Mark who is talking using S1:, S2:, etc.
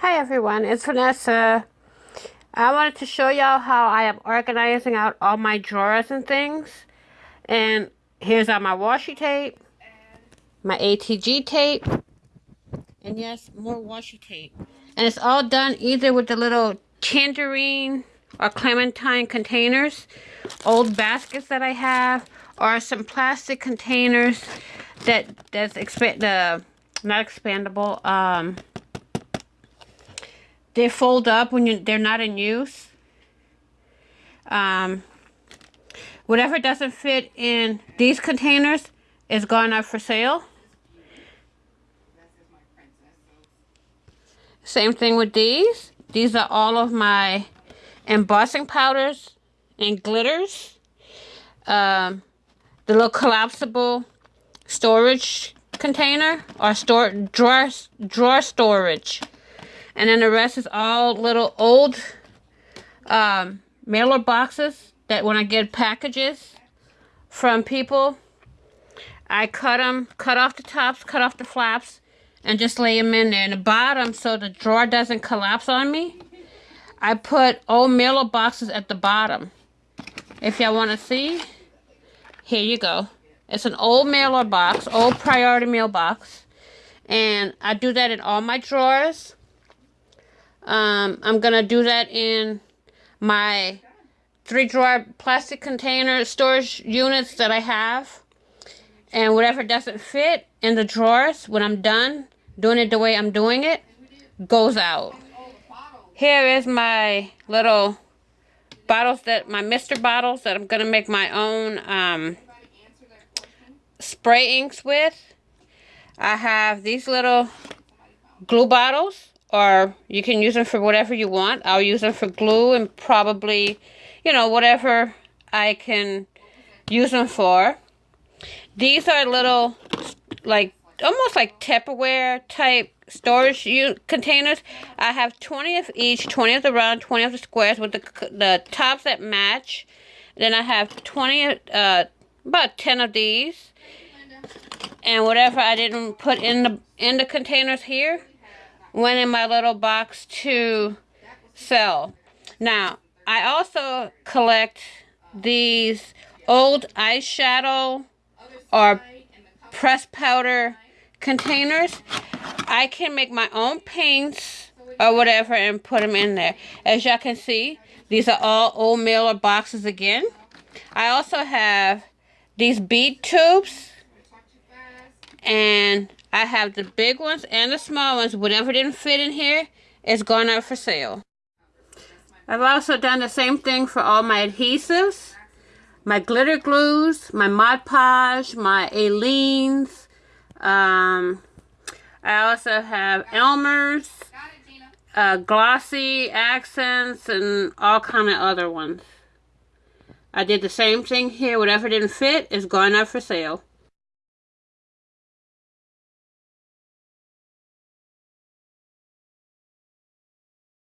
S1: Hi everyone, it's Vanessa. I wanted to show y'all how I am organizing out all my drawers and things. And here's all my washi tape, my ATG tape, and yes, more washi tape. And it's all done either with the little tangerine or clementine containers, old baskets that I have, or some plastic containers that that's expand the not expandable um they fold up when you, they're not in use. Um, whatever doesn't fit in these containers is gone up for sale. Same thing with these. These are all of my embossing powders and glitters. Um, the little collapsible storage container or store drawer drawer storage. And then the rest is all little old um, mailer boxes that when I get packages from people, I cut them, cut off the tops, cut off the flaps, and just lay them in there. In the bottom, so the drawer doesn't collapse on me, I put old mailer boxes at the bottom. If y'all want to see, here you go. It's an old mailer box, old priority mail box. And I do that in all my drawers. Um, I'm going to do that in my three drawer plastic container storage units that I have. And whatever doesn't fit in the drawers when I'm done doing it the way I'm doing it goes out. Here is my little bottles that my mister bottles that I'm going to make my own um, spray inks with. I have these little glue bottles or you can use them for whatever you want. I'll use them for glue and probably, you know, whatever I can use them for. These are little, like, almost like Tupperware type storage containers. I have 20 of each, 20 of the round, 20 of the squares with the, the tops that match. Then I have 20, uh, about 10 of these. And whatever I didn't put in the in the containers here, went in my little box to sell. Now, I also collect these old eyeshadow or press powder containers. I can make my own paints or whatever and put them in there. As y'all can see, these are all old mailer boxes again. I also have these bead tubes and I have the big ones and the small ones. Whatever didn't fit in here is going out for sale. I've also done the same thing for all my adhesives, my glitter glues, my Mod Podge, my Aleene's. Um, I also have Elmer's, uh, glossy accents, and all kind of other ones. I did the same thing here. Whatever didn't fit is going out for sale.